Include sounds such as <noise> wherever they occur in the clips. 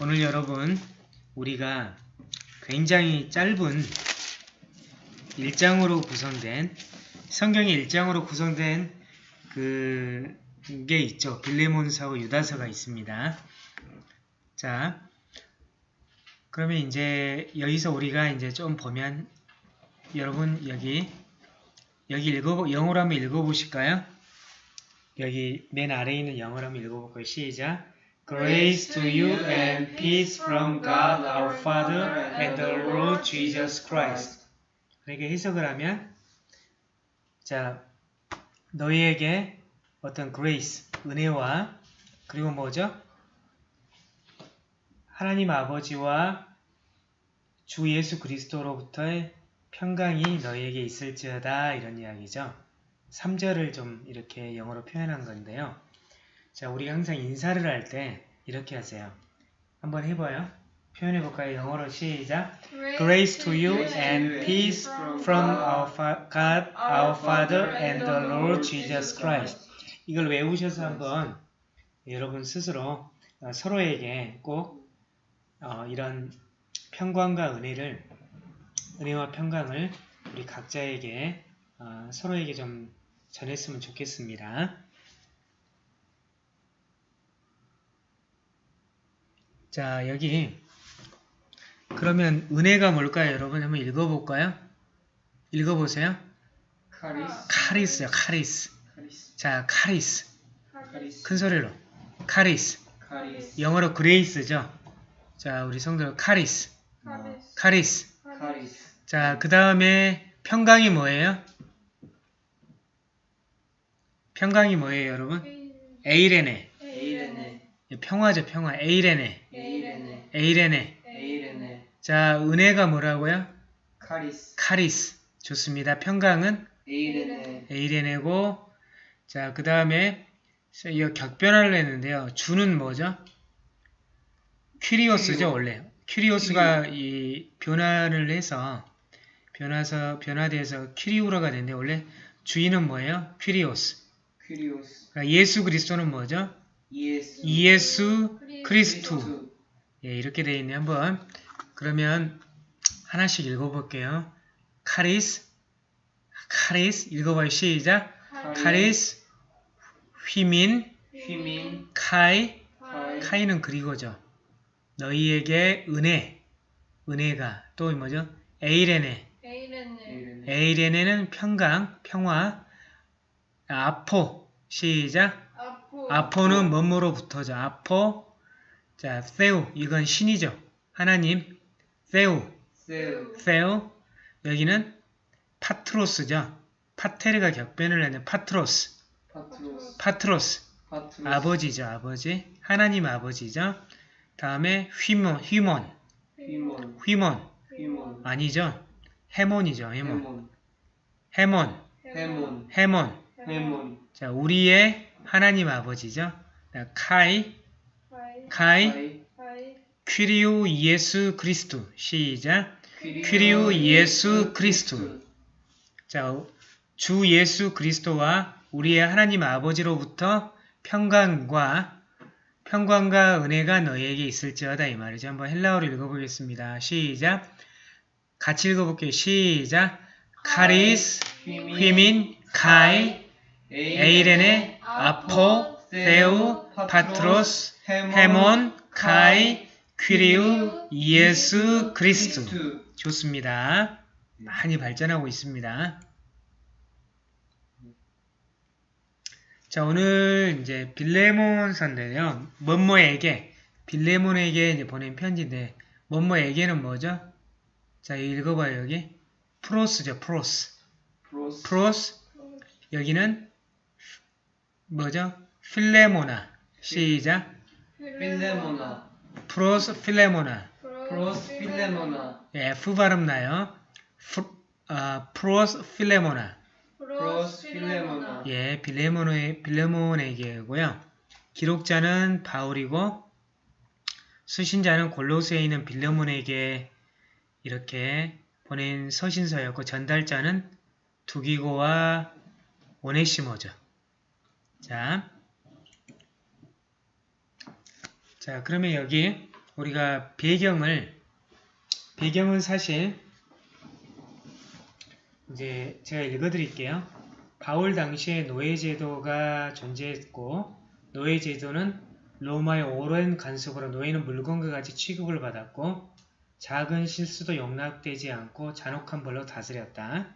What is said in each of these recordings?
오늘 여러분 우리가 굉장히 짧은 일장으로 구성된 성경의 일장으로 구성된 그게 있죠. 빌레몬서와 유다서가 있습니다. 자, 그러면 이제 여기서 우리가 이제 좀 보면 여러분 여기 여기 읽어 영어로 한번 읽어보실까요? 여기 맨 아래에 있는 영어로 한번 읽어볼까요? 시작. Grace to you and peace from God our Father and the Lord Jesus Christ. 이렇게 해석을 하면 자 너희에게 어떤 grace 은혜와 그리고 뭐죠? 하나님 아버지와 주 예수 그리스도로부터의 평강이 너희에게 있을지어다 이런 이야기죠. 3절을 좀 이렇게 영어로 표현한 건데요. 자, 우리가 항상 인사를 할 때 이렇게 하세요. 한번 해봐요. 표현해 볼까요? 영어로 시작. Grace to you and peace from our God, our Father and the Lord Jesus Christ. 이걸 외우셔서 한번 여러분 스스로 어, 서로에게 꼭 어, 이런 평강과 은혜를 은혜와 평강을 우리 각자에게 어, 서로에게 좀 전했으면 좋겠습니다. 자 여기 그러면 은혜가 뭘까요? 여러분 한번 읽어볼까요? 읽어보세요. χάρις χάρις요, χάρις. χάρις 자, χάρις. χάρις 큰 소리로. χάρις. χάρις 영어로 grace죠. 자, 우리 성도 χάρις. χάρις χάρις. χάρις 자, 그 다음에 평강이 뭐예요? 평강이 뭐예요, 여러분? εἰρήνη. εἰρήνη 평화죠, 평화. εἰρήνη. εἰρήνη εἰρήνη. 자, 은혜가 뭐라고요? χάρις χάρις. 좋습니다. 평강은 εἰρήνη εἰρήνη고, 자, 그 다음에, 이 격변화를 했는데요. 주는 뭐죠? κύριος죠, 원래. κύριος가 이 변화를 해서, 변화서, 변화돼서 κυρίου라가 됐는데, 원래 주인은 뭐예요? κύριος. κύριος 그러니까 예수 그리스도는 뭐죠? Ἰησοῦ Ἰησοῦ Χριστοῦ. 예, 이렇게 되어 있네. 한번, 그러면, 하나씩 읽어볼게요. χάρις, χάρις, 읽어봐요. 시작. χάρις, ὑμῖν, ὑμῖν καί, καί καί는 그리고죠. 너희에게 은혜, 은혜가 또 뭐죠? εἰρήνη, εἰρήνη εἰρήνη εἰρήνη는 평강, 평화, ἀπό, 시작. ἀπό ἀπό는 뭐뭐로부터죠? ἀπό, 자, θεοῦ, 이건 신이죠. 하나님, θεοῦ, θεοῦ θεοῦ, 여기는 πατρός죠. πατήρ가 격변을 하는 πατρός, πατρός πατρός, πατρός 아버지죠, 아버지. 하나님 아버지죠. 다음에 ὑμῶν, ὑμῶν, ὑμῶν ὑμῶν. ὑμῶν 아니죠. ἡμῶν이죠, ἡμῶν. ἡμῶν ἡμῶν, ἡμῶν ἡμῶν. ἡμῶν 자, 우리의 하나님 아버지죠. 자, καί, 카이 퀴리오 예수 그리스도. 시작. 퀴리오 예수 그리스도. 자, 주 예수 그리스도와 우리의 하나님 아버지로부터 평강과 평강과 은혜가 너희에게 있을지어다 이 말이죠. 한번 헬라어로 읽어보겠습니다. 시작. 같이 읽어볼게요. 시작. 카리스, 휘민, 카이, 에이레네, 아포, 세우, 파트로스, 헤몬, 카이, 퀴리우, 예수 그리스도. 좋습니다. 많이 발전하고 있습니다. 자, 오늘 이제 빌레몬서인데요. 뭐뭐에게, 빌레몬에게 이제 보낸 편지인데, 뭐뭐에게는 뭐죠? 자, 읽어봐요, 여기. πρός죠, πρός. πρός πρός, 여기는 뭐죠? Φιλήμονα. 시작. Φιλήμονα πρὸς Φιλήμονα. πρὸς Φιλήμονα 예, F 발음 나요. 프, 아, πρὸς Φιλήμονα. πρὸς Φιλήμονα 예, 빌레몬의, 빌레몬에게고요. 기록자는 바울이고 수신자는 골로새에 있는 빌레몬에게 이렇게 보낸 서신서였고 전달자는 두기고와 오네시모죠. 자, 자 그러면 여기 우리가 배경을 배경은 사실 이제 제가 읽어드릴게요. 바울 당시에 노예제도가 존재했고 노예제도는 로마의 오랜 간섭으로 노예는 물건과 같이 취급을 받았고 작은 실수도 용납되지 않고 잔혹한 벌로 다스렸다.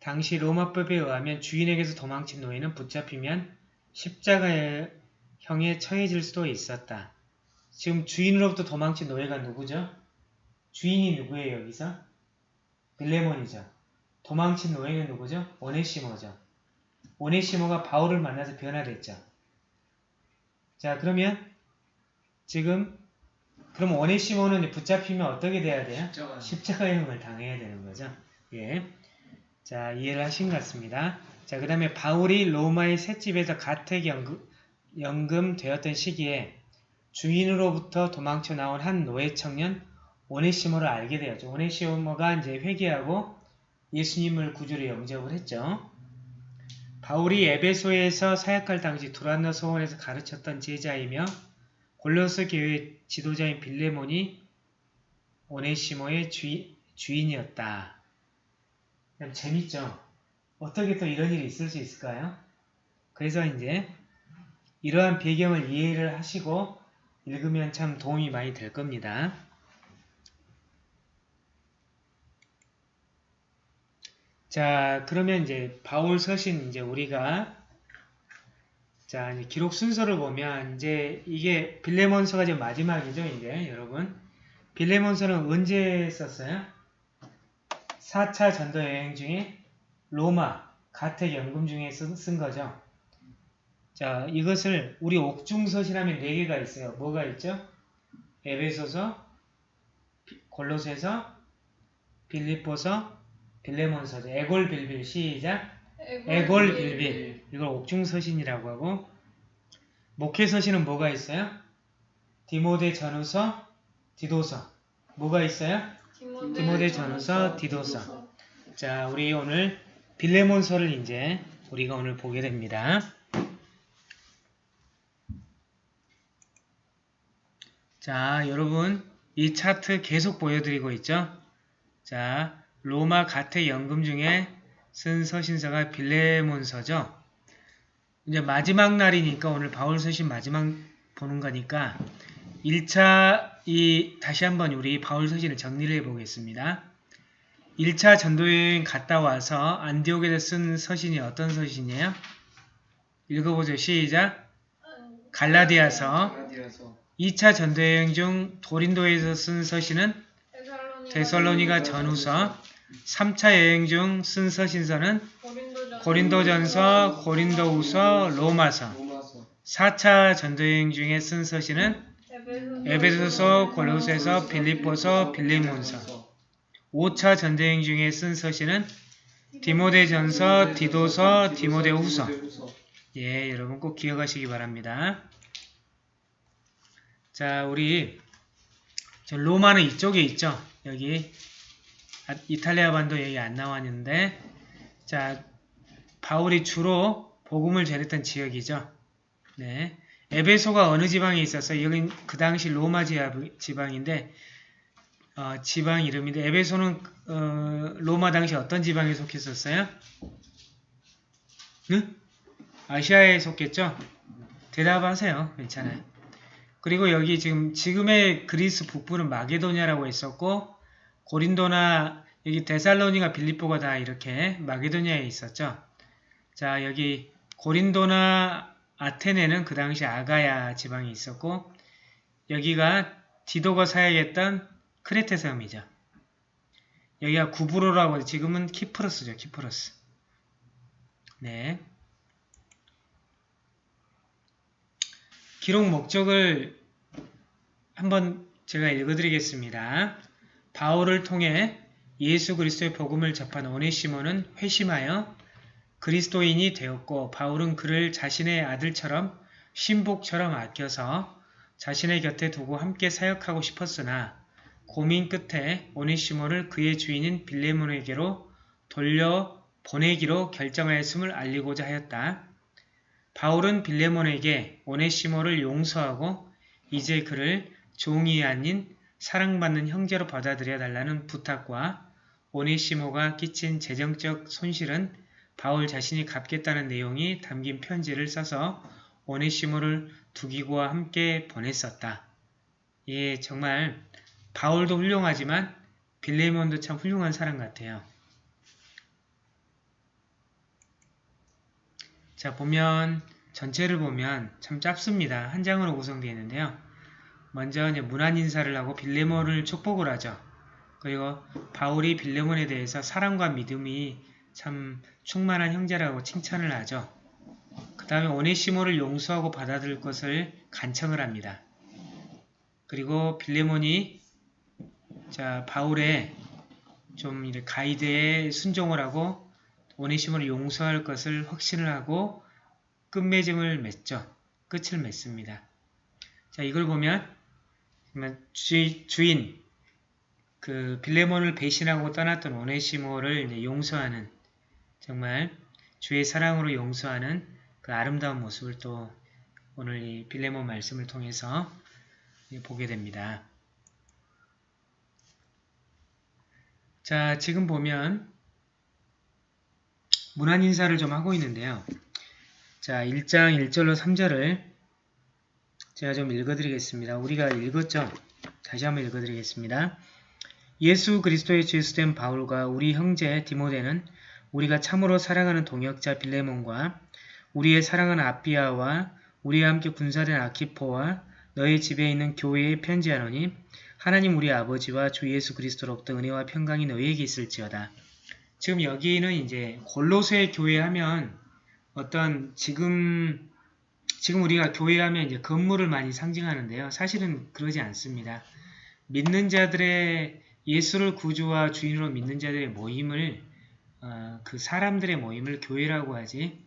당시 로마법에 의하면 주인에게서 도망친 노예는 붙잡히면 십자가의 형에 처해질 수도 있었다. 지금 주인으로부터 도망친 노예가 누구죠? 주인이 누구예요 여기서? 빌레몬이죠. 도망친 노예는 누구죠? 오네시모죠. 오네시모가 바울을 만나서 변화됐죠. 자 그러면 지금 그럼 오네시모는 붙잡히면 어떻게 돼야 돼요? 십자가. 십자가형을 당해야 되는 거죠. 예. 자, 이해를 하신 것 같습니다. 자, 그 다음에 바울이 로마의 셋집에서 가택 연금 연금 되었던 시기에 주인으로부터 도망쳐 나온 한 노예 청년 오네시모를 알게 되었죠. 오네시모가 이제 회개하고 예수님을 구주로 영접을 했죠. 바울이 에베소에서 사역할 당시 두란노 소원에서 가르쳤던 제자이며 골로스 교회 지도자인 빌레몬이 오네시모의 주인, 주인이었다. 재밌죠? 어떻게 또 이런 일이 있을 수 있을까요? 그래서 이제 이러한 배경을 이해를 하시고 읽으면 참 도움이 많이 될 겁니다. 자, 그러면 이제 바울 서신 이제 우리가 자, 이제 기록 순서를 보면 이제 이게 빌레몬서가 이제 마지막이죠, 이제 여러분. 빌레몬서는 언제 썼어요? 4차 전도 여행 중에 로마 가택 연금 중에 쓴, 쓴 거죠. 자, 이것을 우리 옥중서시라면 4개가 있어요. 뭐가 있죠? 에베소서, 비- 골로새서, 빌립보서, 빌레몬서죠. 에골빌빌 시작. 에골빌빌 이걸 옥중서신이라고 하고 목회서신은 뭐가 있어요? 디모데 전후서, 디도서 뭐가 있어요? 디모데 전후서, 디도서. 자, 우리 오늘 빌레몬서를 이제 우리가 오늘 보게 됩니다. 자, 여러분 이 차트 계속 보여드리고 있죠? 자, 로마 가택 연금 중에 쓴 서신서가 빌레몬서죠. 이제 마지막 날이니까 오늘 바울 서신 마지막 보는 거니까 1차 이 다시 한번 우리 바울 서신을 정리를 해 보겠습니다. 1차 전도 여행 갔다 와서 안디옥에서 쓴 서신이 어떤 서신이에요? 읽어보죠. 시작. 갈라디아서. 2차 전도여행 중 도린도에서 쓴 서신은 데살로니가 전후서 3차 여행 중 쓴 서신서는 고린도전서, 고린도후서, 로마서 로마서. 4차 전도여행 중에 쓴 서신은 에베소서, 골로새서, 빌립보서, 빌리몬서 5차 전도여행 중에 쓴 서신은 디모데전서, 디도서, 디모데후서. 예, 여러분 꼭 기억하시기 바랍니다. 자, 우리 저 로마는 이쪽에 있죠. 여기 아, 이탈리아 반도 여기 안 나왔는데 자, 바울이 주로 복음을 전했던 지역이죠. 네. 에베소가 어느 지방에 있었어요? 여긴 그 당시 로마 지방- 지방인데 어, 지방 이름인데 에베소는 어, 로마 당시 어떤 지방에 속했었어요? 응? 아시아에 속했죠? 대답하세요. 괜찮아요. 그리고 여기 지금 지금의 그리스 북부는 마게도냐라고 했었고 고린도나 여기 데살로니가 빌립보가 다 이렇게 마게도냐에 있었죠. 자 여기 고린도나 아테네는 그 당시 아가야 지방이 있었고 여기가 디도가 사역했던 크레테 섬이죠. 여기가 구브로라고 지금은 키프로스죠. 키프로스. 네. 기록 목적을 한번 제가 읽어드리겠습니다. 바울을 통해 예수 그리스도의 복음을 접한 오네시모는 회심하여 그리스도인이 되었고 바울은 그를 자신의 아들처럼 신복처럼 아껴서 자신의 곁에 두고 함께 사역하고 싶었으나 고민 끝에 오네시모를 그의 주인인 빌레몬에게로 돌려 보내기로 결정하였음을 알리고자 하였다. 바울은 빌레몬에게 오네시모를 용서하고 이제 그를 종이 아닌 사랑받는 형제로 받아들여 달라는 부탁과 오네시모가 끼친 재정적 손실은 바울 자신이 갚겠다는 내용이 담긴 편지를 써서 오네시모를 두기고와 함께 보냈었다. 예, 정말 바울도 훌륭하지만 빌레몬도 참 훌륭한 사람 같아요. 자, 보면 전체를 보면 참 짧습니다. 한 장으로 구성되어 있는데요. 먼저 이제 문안 인사를 하고 빌레몬을 축복을 하죠. 그리고 바울이 빌레몬에 대해서 사랑과 믿음이 참 충만한 형제라고 칭찬을 하죠. 그 다음에 오네시모를 용서하고 받아들일 것을 간청을 합니다. 그리고 빌레몬이 자 바울의 좀 가이드에 순종을 하고 오네시모를 용서할 것을 확신을 하고 끝맺음을 맺죠. 끝을 맺습니다. 자 이걸 보면 주, 주인 그 빌레몬을 배신하고 떠났던 오네시모를 용서하는 정말 주의 사랑으로 용서하는 그 아름다운 모습을 또 오늘 이 빌레몬 말씀을 통해서 보게 됩니다. 자, 지금 보면 문안 인사를 좀 하고 있는데요. 자, 1장 1절로 3절을 제가 좀 읽어드리겠습니다. 우리가 읽었죠? 다시 한번 읽어드리겠습니다. 예수 그리스도의 죄수된 바울과 우리 형제 디모데는 우리가 참으로 사랑하는 동역자 빌레몬과 우리의 사랑하는 아피아와 우리와 함께 군사된 아키포와 너의 집에 있는 교회에 편지하노니 하나님 우리 아버지와 주 예수 그리스도로부터 은혜와 평강이 너희에게 있을지어다. 지금 여기는 이제 골로새 교회 하면 어떤 지금 지금 우리가 교회 하면 이제 건물을 많이 상징하는데요. 사실은 그러지 않습니다. 믿는 자들의 예수를 구주와 주인으로 믿는 자들의 모임을 어, 그 사람들의 모임을 교회라고 하지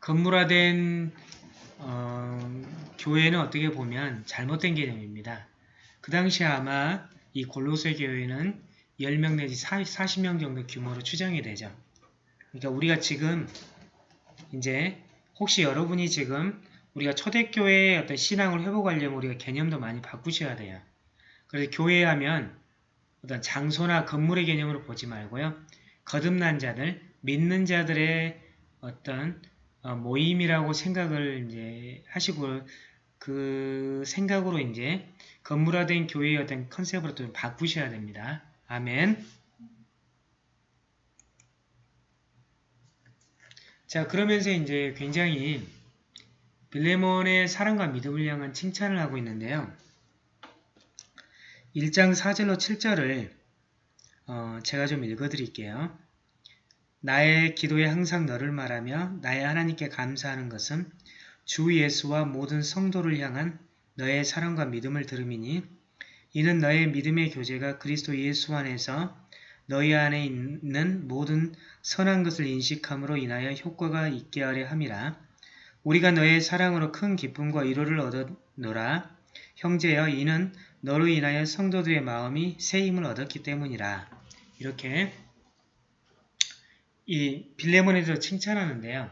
건물화된 어, 교회는 어떻게 보면 잘못된 개념입니다. 그 당시에 아마 이 골로새 교회는 10명 내지 40명 정도 규모로 추정이 되죠. 그러니까 우리가 지금 이제 혹시 여러분이 지금 우리가 초대교회의 어떤 신앙을 회복하려면 우리가 개념도 많이 바꾸셔야 돼요. 그래서 교회 하면 어떤 장소나 건물의 개념으로 보지 말고요. 거듭난 자들, 믿는 자들의 어떤 어, 모임이라고 생각을 이제 하시고 그 생각으로 이제 건물화된 교회의 어떤 컨셉으로 좀 바꾸셔야 됩니다. 아멘. 자 그러면서 이제 굉장히 빌레몬의 사랑과 믿음을 향한 칭찬을 하고 있는데요. 1장 4절로 7절을 어, 제가 좀 읽어드릴게요. 나의 기도에 항상 너를 말하며 나의 하나님께 감사하는 것은 주 예수와 모든 성도를 향한 너의 사랑과 믿음을 들음이니 이는 너의 믿음의 교제가 그리스도 예수 안에서 너희 안에 있는 모든 선한 것을 인식함으로 인하여 효과가 있게 하려 함이라. 우리가 너의 사랑으로 큰 기쁨과 위로를 얻었노라. 형제여 이는 너로 인하여 성도들의 마음이 새 힘을 얻었기 때문이라. 이렇게 이 빌레몬에 대해서 칭찬하는데요.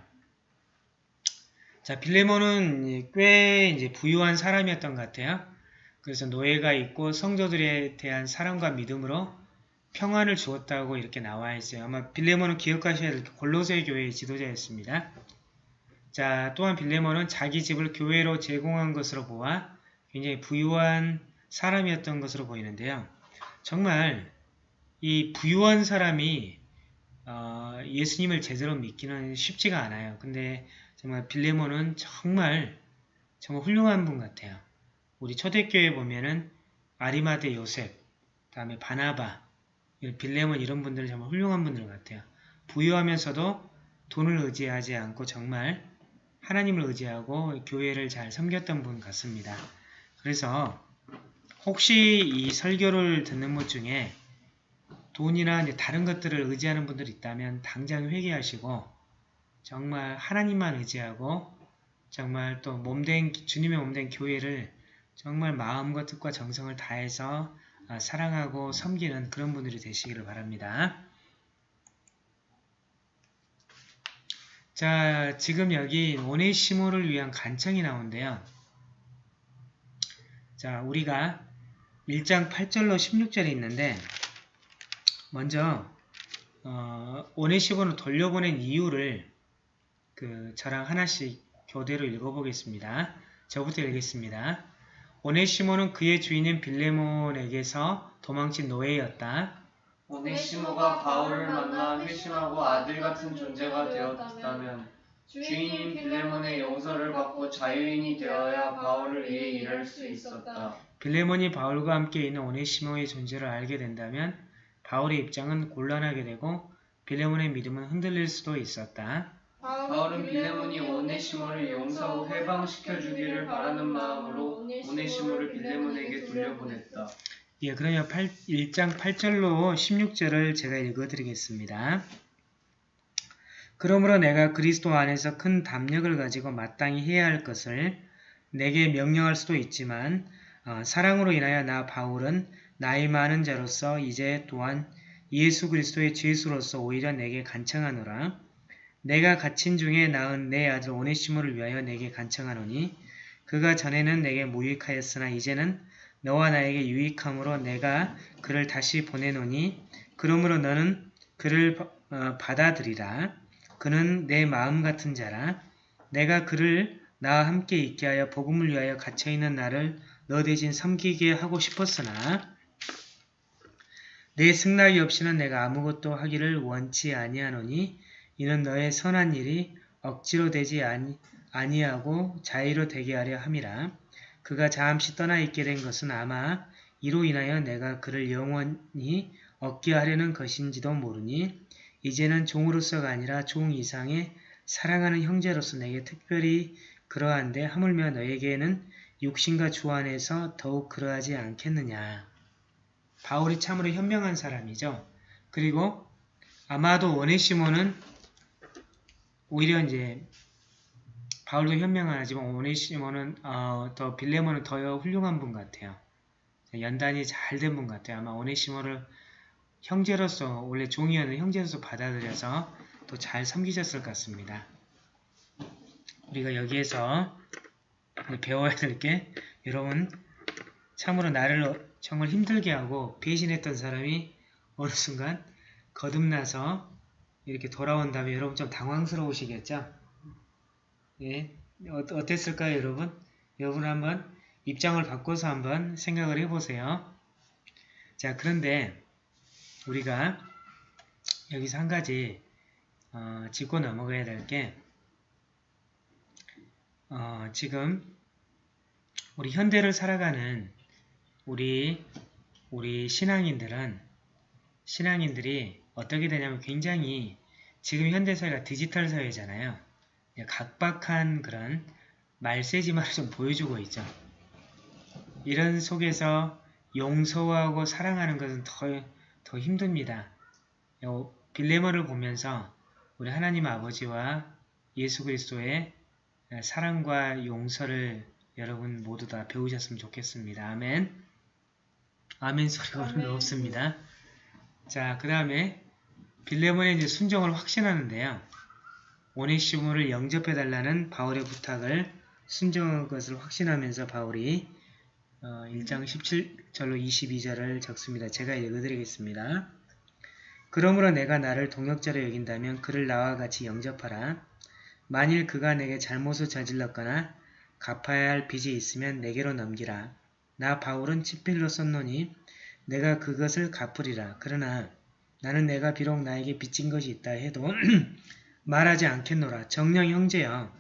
자, 빌레몬은 꽤 이제 부유한 사람이었던 것 같아요. 그래서 노예가 있고 성도들에 대한 사랑과 믿음으로 평안을 주었다고 이렇게 나와 있어요. 아마 빌레몬은 기억하셔야 될 골로새 교회의 지도자였습니다. 자, 또한 빌레몬은 자기 집을 교회로 제공한 것으로 보아 굉장히 부유한 사람이었던 것으로 보이는데요. 정말 이 부유한 사람이 어, 예수님을 제대로 믿기는 쉽지가 않아요. 근데 정말 빌레몬은 정말 정말 훌륭한 분 같아요. 우리 초대교회 보면은 아리마대 요셉, 다음에 바나바, 빌레몬 이런 분들 정말 훌륭한 분들 같아요. 부유하면서도 돈을 의지하지 않고 정말 하나님을 의지하고 교회를 잘 섬겼던 분 같습니다. 그래서 혹시 이 설교를 듣는 분 중에 돈이나 다른 것들을 의지하는 분들이 있다면 당장 회개하시고 정말 하나님만 의지하고 정말 또 몸된 주님의 몸된 교회를 정말 마음과 뜻과 정성을 다해서 아, 사랑하고 섬기는 그런 분들이 되시기를 바랍니다. 자, 지금 여기 오네시모를 위한 간청이 나오는데요. 자, 우리가 1장 8절로 16절이 있는데 먼저 어, 오네시모를 돌려보낸 이유를 그 저랑 하나씩 교대로 읽어보겠습니다. 저부터 읽겠습니다. 오네시모는 그의 주인인 빌레몬에게서 도망친 노예였다. 오네시모가 바울을 만나 회심하고 아들 같은 존재가 되었다면 주인인 빌레몬의 용서를 받고 자유인이 되어야 바울을 위해 일할 수 있었다. 빌레몬이 바울과 함께 있는 오네시모의 존재를 알게 된다면 바울의 입장은 곤란하게 되고 빌레몬의 믿음은 흔들릴 수도 있었다. 바울은 빌레몬이 오네시모를 용서하고 해방시켜 주기를 바라는 마음으로 오네시모를 빌레몬에게 돌려보냈다. 예, 그러면 8, 1장 8절로 16절을 제가 읽어드리겠습니다. 그러므로 내가 그리스도 안에서 큰 담력을 가지고 마땅히 해야 할 것을 내게 명령할 수도 있지만 어, 사랑으로 인하여 나 바울은 나이 많은 자로서 이제 또한 예수 그리스도의 죄수로서 오히려 내게 간청하노라. 내가 갇힌 중에 낳은 내 아들 오네시모를 위하여 내게 간청하노니 그가 전에는 내게 무익하였으나 이제는 너와 나에게 유익함으로 내가 그를 다시 보내노니 그러므로 너는 그를 어, 받아들이라. 그는 내 마음 같은 자라. 내가 그를 나와 함께 있게 하여 복음을 위하여 갇혀있는 나를 너 대신 섬기게 하고 싶었으나 내 승낙이 없이는 내가 아무것도 하기를 원치 아니하노니 이는 너의 선한 일이 억지로 되지 아니, 아니하고 자의로 되게 하려 함이라. 그가 잠시 떠나 있게 된 것은 아마 이로 인하여 내가 그를 영원히 얻게 하려는 것인지도 모르니 이제는 종으로서가 아니라 종 이상의 사랑하는 형제로서 내게 특별히 그러한데 하물며 너에게는 육신과 주 안에서 더욱 그러하지 않겠느냐. 바울이 참으로 현명한 사람이죠. 그리고 아마도 원해시모는 오히려 이제 바울도 현명하지만 오네시모는 어, 더 빌레몬은 더 훌륭한 분 같아요. 연단이 잘 된 분 같아요. 아마 오네시모를 형제로서 원래 종이었는 형제로서 받아들여서 또 잘 섬기셨을 것 같습니다. 우리가 여기에서 배워야 될 게 여러분 참으로 나를 정말 힘들게 하고 배신했던 사람이 어느 순간 거듭나서 이렇게 돌아온다면 여러분 좀 당황스러우시겠죠? 예, 어, 어땠을까요 여러분? 여러분 한번 입장을 바꿔서 한번 생각을 해보세요. 자 그런데 우리가 여기서 한 가지 어, 짚고 넘어가야 될게 어, 지금 우리 현대를 살아가는 우리 우리 신앙인들은 신앙인들이 어떻게 되냐면 굉장히 지금 현대 사회가 디지털 사회잖아요. 각박한 그런 말세지만을 좀 보여주고 있죠. 이런 속에서 용서하고 사랑하는 것은 더, 더 힘듭니다. 빌레머를 보면서 우리 하나님 아버지와 예수 그리스도의 사랑과 용서를 여러분 모두 다 배우셨으면 좋겠습니다. 아멘. 아멘 소리가 오늘 없습니다. 자, 그 다음에 빌레몬의 이제 순종을 확신하는데요. 오네시모를 영접해달라는 바울의 부탁을 순종한 것을 확신하면서 바울이 어, 1장 17절로 22절을 적습니다. 제가 읽어드리겠습니다. 그러므로 내가 나를 동역자로 여긴다면 그를 나와 같이 영접하라. 만일 그가 내게 잘못을 저질렀거나 갚아야 할 빚이 있으면 내게로 넘기라. 나 바울은 치필로 썼노니 내가 그것을 갚으리라. 그러나 나는 내가 비록 나에게 빚진 것이 있다 해도 <clears throat> 말하지 않겠노라. 정령 형제여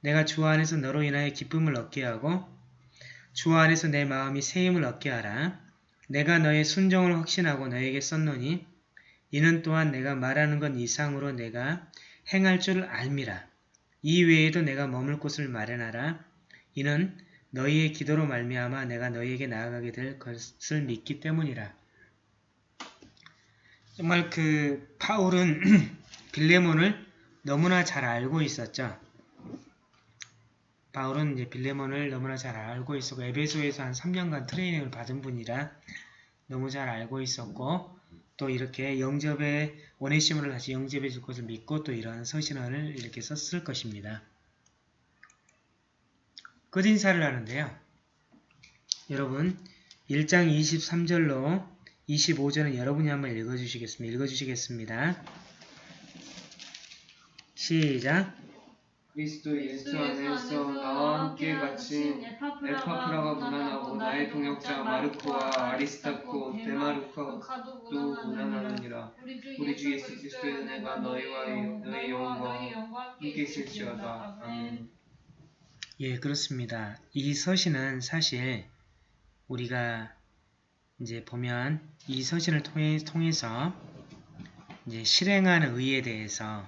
내가 주 안에서 너로 인하여 기쁨을 얻게 하고 주 안에서 내 마음이 세임을 얻게 하라. 내가 너의 순종을 확신하고 너에게 썼노니 이는 또한 내가 말하는 것 이상으로 내가 행할 줄 알미라. 이 외에도 내가 머물 곳을 마련하라. 이는 너희의 기도로 말미암아 내가 너희에게 나아가게 될 것을 믿기 때문이라. 정말 그 파울은 <clears throat> 빌레몬을 너무나 잘 알고 있었죠. 바울은 이제 빌레몬을 너무나 잘 알고 있었고 에베소에서 한 3년간 트레이닝을 받은 분이라 너무 잘 알고 있었고 또 이렇게 영접에 원해심을 다시 영접해 줄 것을 믿고 또 이러한 서신을 이렇게 썼을 것입니다. 끝인사를 하는데요. 여러분 1장 23절로 25절은 여러분이 한번 읽어주시겠습니다. 읽어주시겠습니다. 시작. 그리스도 예수 안에서 나와 함께 갇힌 에파프라가 무난하고 나의 동역자 마르코와 아리스타코 데마르코도 무난하느니라. 우리 주 예수 그리스도의 은혜가 너희와 너희 영과 함께 있을지어다. 아멘. 예 그렇습니다. 이 서신은 사실 우리가 이제 보면 이 서신을 통해, 통해서 이제 실행하는 의에 대해서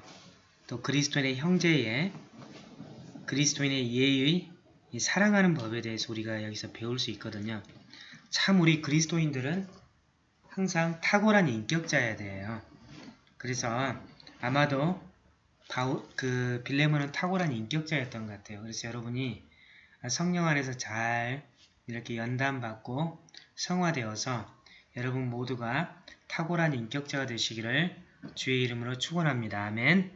또 그리스도인의 형제의 그리스도인의 예의 이 사랑하는 법에 대해서 우리가 여기서 배울 수 있거든요. 참 우리 그리스도인들은 항상 탁월한 인격자여야 돼요. 그래서 아마도 바울, 그 빌레몬은 탁월한 인격자였던 것 같아요. 그래서 여러분이 성령 안에서 잘 이렇게 연단받고 성화되어서 여러분 모두가 탁월한 인격자가 되시기를 주의 이름으로 축원합니다. 아멘.